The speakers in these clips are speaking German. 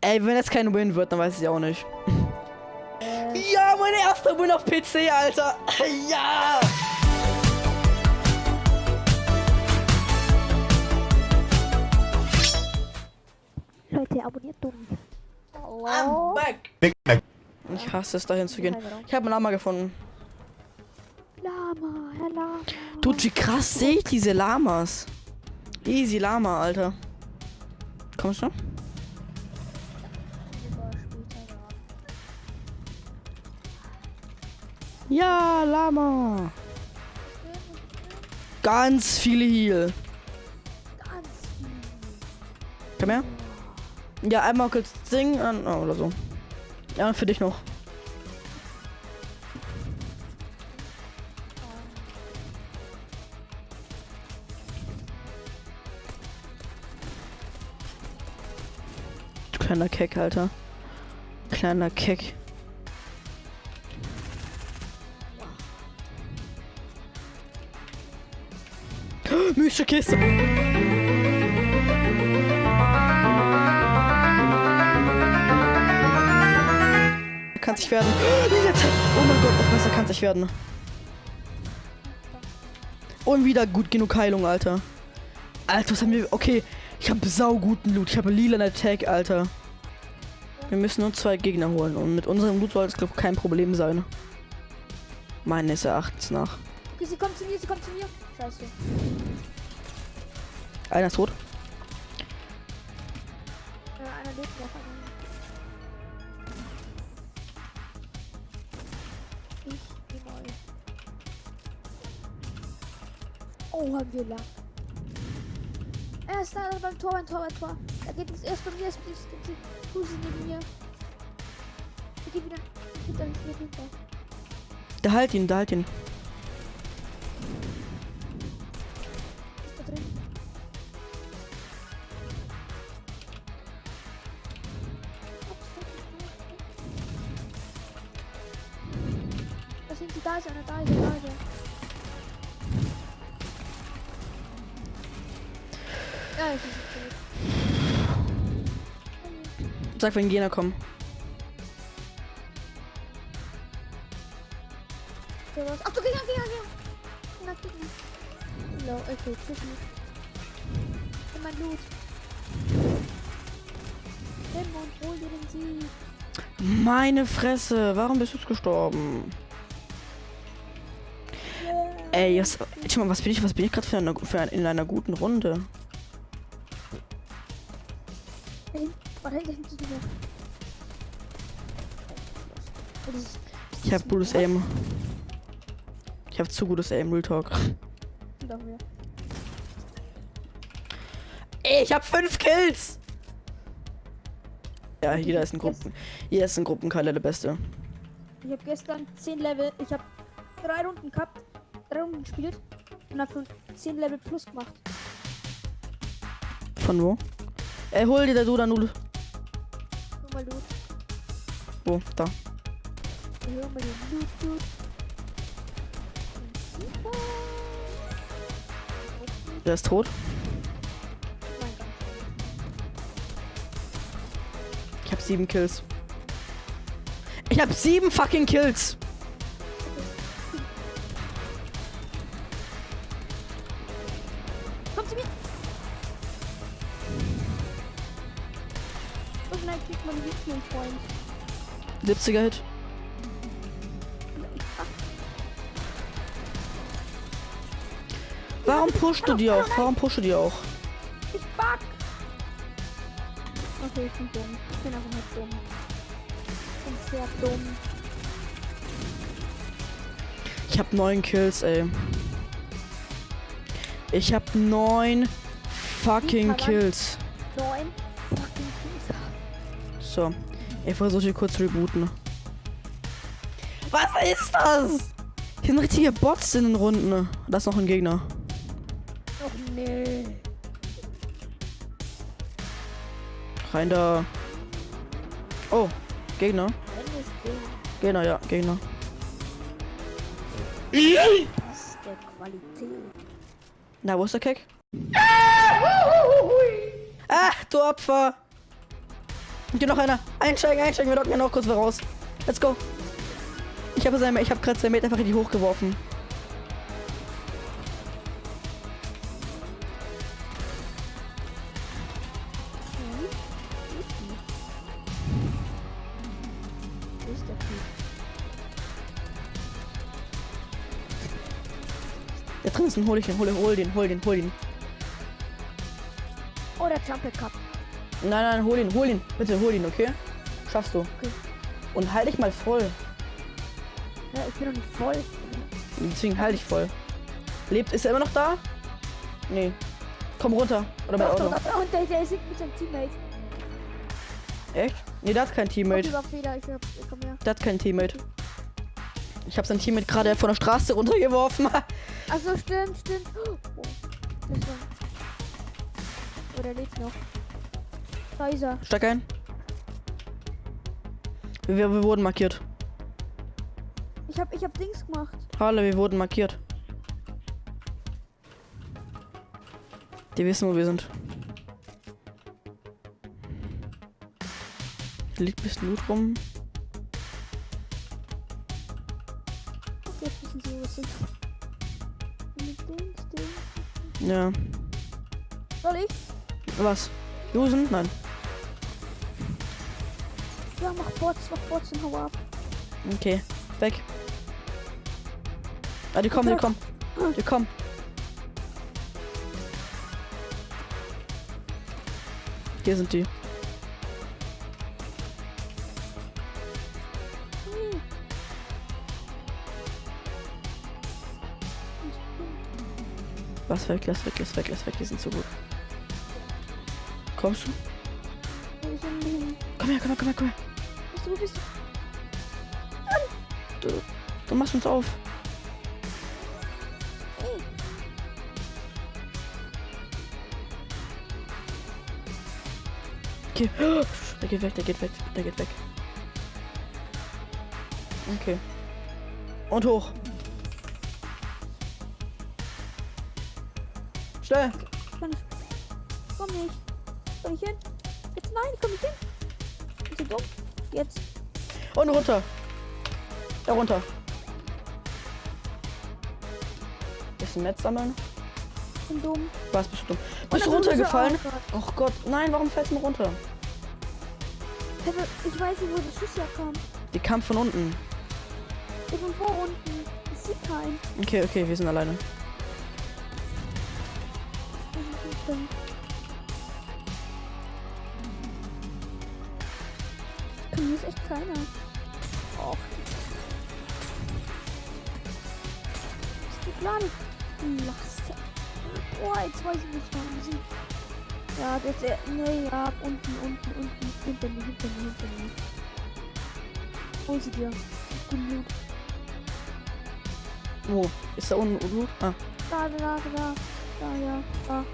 Ey, wenn es kein Win wird, dann weiß ich auch nicht. Ja, mein erster Win auf PC, Alter. Ja. Leute, abonniert dumm. I'm back. Big Mac. Ich hasse es, dahin zu gehen. Ich habe einen Lama gefunden. Lama, Herr Lama. Dude, wie krass sehe ich diese Lamas. Easy Lama, Alter. Kommst du? Ja, Lama. Ganz viele Heal. Ganz viel. Komm her. Ja, einmal kurz singen oh, oder so. Ja, für dich noch. Kleiner Keck, Alter. Kleiner Keck. Mystische Kiste. Kann sich werden. Oh mein Gott, noch besser kann sich werden. Und wieder gut genug Heilung, Alter. Alter, was haben wir. Okay, ich habe sauguten Loot. Ich habe lila Attack, Alter. Wir müssen nur zwei Gegner holen. Und mit unserem Loot soll es, glaube ich, kein Problem sein. Meines Erachtens nach. Okay, sie kommt zu mir, sie kommt zu mir. Scheiße. Einer ist tot. Äh, einer lebt noch. Ich geh mal. Oh, haben wir lang. Er ist da beim Tor, beim Tor, beim Tor. Er geht jetzt erst bei mir, bei mir. Fuß neben mir. Er geht wieder hinter mich, hier hinter. Da halt ihn, da halt ihn. Ist da drin? Da sind sie, da ist einer, da ist er, da ist er. Ja, ich tot. Sag, wenn Gegner kommen. Ach, du Gegner. No, okay, tschüss. In mein Loot. Nimm und hol dir den Sieg. Meine Fresse, warum bist du jetzt gestorben? Ey, jetzt, mal, was bin ich, was bin ich gerade für, eine, für ein, in einer guten Runde? Oh, Ich hab gutes Aim. Ich hab zu gutes Aim, Real Talk. Hinter mir. Ey, ich hab fünf Kills! Ja, jeder ist ein Gruppen. Jeder ist ein Gruppenkalle der Beste. Ich habe gestern 10 Level, ich habe drei Runden gehabt, drei Runden gespielt und habe schon 10 Level plus gemacht. Von wo? Ey, hol dir der Duda Nudel. Nur mal Loot. Wo? Da. Nur mal den Loot, Loot. Super. Der ist tot. Ich hab sieben Kills. Ich hab sieben fucking Kills. Komm zu mir! Und gleich kriegt man mein Freund. 70er Hit. Warum pusht du die auch? Warum pusht du die auch? Ich bug! Okay, ich bin dumm. Ich bin einfach nicht dumm. Ich bin sehr dumm. Ich hab neun Kills, ey. Ich hab neun fucking Kills. Neun fucking Kills. So, ich versuche hier kurz zu rebooten. Was ist das? Hier sind richtige Bots in den Runden. Da ist noch ein Gegner. Nee. Rein da. Oh, Gegner. Gegner, ja, Gegner. Das der Qualität. Na, wo ist der Keck? Ah, du Opfer! Und hier noch einer. Einsteigen, einsteigen. Wir locken ja noch kurz raus. Let's go. Ich habe sein, ich habe gerade sein Mate einfach richtig hochgeworfen. Ist ein hol ich den, hol, den, hol den, hol den, hol den. Oh, der Jump Cup. Nein, nein, hol ihn, hol ihn. Bitte hol ihn, okay? Schaffst du. Okay. Und halt dich mal voll. Ja, ich bin noch nicht voll. Deswegen halt dich voll. Lebt, ist er immer noch da? Nee. Komm runter. Oder bei Auto. Und der, der ist mit seinem Teammate. Echt? Nee, der hat kein Teammate. Okay, Fehler. Ich, ich komm her. Der hat kein Teammate. Ich habe sein Teammate gerade von der Straße runtergeworfen. Achso, stimmt, stimmt. Oh, das war. Oh, der lebt noch. Da ist er. Steig ein. Wir, wir wurden markiert. Ich hab, ich hab Dings gemacht. Halle, wir wurden markiert. Die wissen, wo wir sind. Hier liegt ein bisschen Loot rum. Sind. Dings, Dings. Ja. Soll ich? Was? Losen? Nein. Ja, mach Bots, mach Bots und hau ab. Okay. Weg. Ah, die kommen, die kommen. Die kommen. Hier sind die. Lass weg, lass weg, lass weg, lass weg. Die sind so gut. Kommst du? Komm her, komm her, komm her, komm her. Du, bist du? Du machst uns auf. Okay. Der geht weg, der geht weg, der geht weg. Okay. Und hoch. Schnell. kann ich. Komm nicht. Komm ich hin? Jetzt nein, komm ich hin. Bist du dumm? Jetzt. Und runter. Da runter. Bisschen Metz sammeln. Bin dumm. Was bist du dumm? Bist du runtergefallen? Oh Gott, nein, warum fällst du runter? Ich weiß nicht, wo der Schuss herkam. Die kam von unten. Ich bin vor unten. Ich sehe keinen. Okay, okay, wir sind alleine. Ist dumm. Kann ist echt keiner. Och. Ist die Plan? Lasse. Boah, jetzt weiß ich nicht, wo wir sind. Ja, das ist. Nee, ja, unten, unten, unten. Hinter mir, hinter mir, hinter mir. Hol sie dir. Loot. Wo? Ist da unten Loot? Ah. Da, da, da, da. Da, ja, da.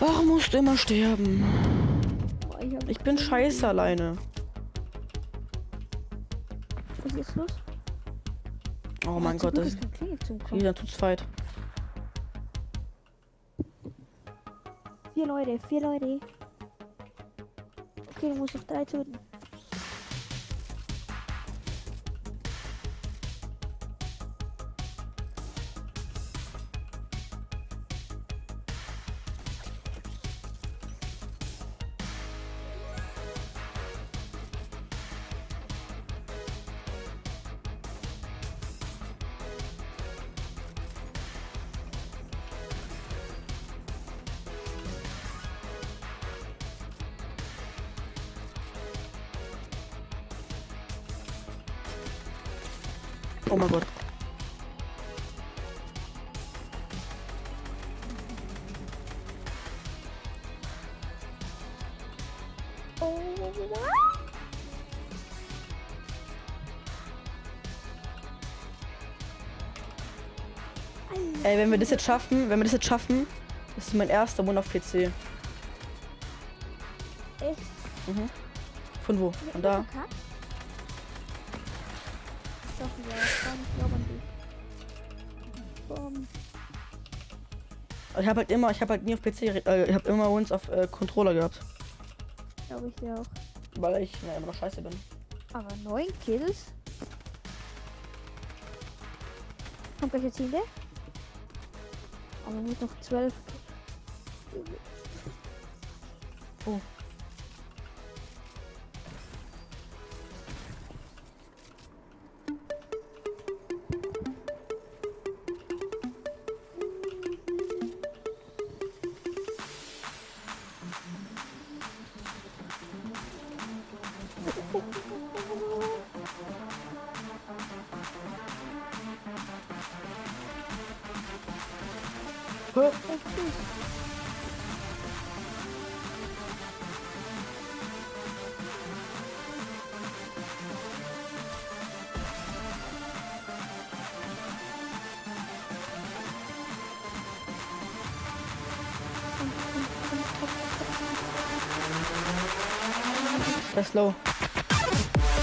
Warum musst du immer sterben? Ich, bin scheiße alleine. Was ist jetzt los? Oh mein Gott, das ist wieder zu zweit. Vier Leute, vier Leute. Okay, du musst noch drei töten. Oh mein Gott. Ey, wenn wir das jetzt schaffen, wenn wir das jetzt schaffen, das ist mein erster Mund auf PC. Echt? Mhm. Von wo? Von da. Okay. Doch, ja, komm, ich glaube an dich. Komm. Ich habe halt immer, ich habe halt nie auf PC, äh, ich habe immer uns auf äh, Controller gehabt. Glaube ich dir auch. Weil ich na, immer noch scheiße bin. Aber neun Kills? Kommt gleich jetzt hinter? Aber man muss noch zwölf. Oh. Das ist low.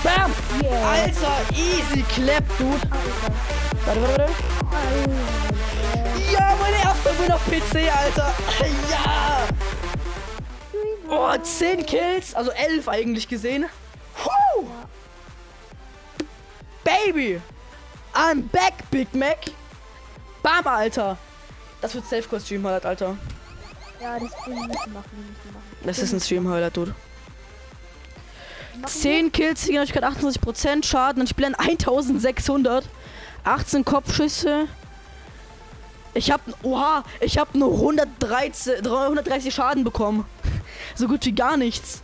Bam! Yeah. Alter, easy clap, dude. Warte, warte, warte. Ja, mein erster Win auf PC, Alter. Ja! Oh, 10 Kills, also 11 eigentlich gesehen. Woo! Baby! I'm back, Big Mac. Bam, Alter. Das wird Safe-Kostüm, Alter. Ja, das will ich nicht machen, ich nicht machen. Das ist ein Stream-Highlight, Dude. Machen 10 Kills, Siegernhäufigkeit 28%, Schaden und ich an 1600. 18 Kopfschüsse. Ich hab, oha, ich hab nur 113, 330 Schaden bekommen. So gut wie gar nichts.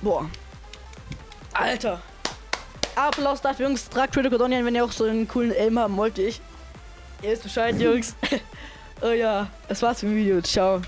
Boah. Alter. Applaus dafür, Jungs. Tragt Critical Donian, wenn ihr auch so einen coolen Aim haben wollt, ich. Ihr wisst Bescheid, Jungs. oh ja, das war's mit dem Video. Ciao.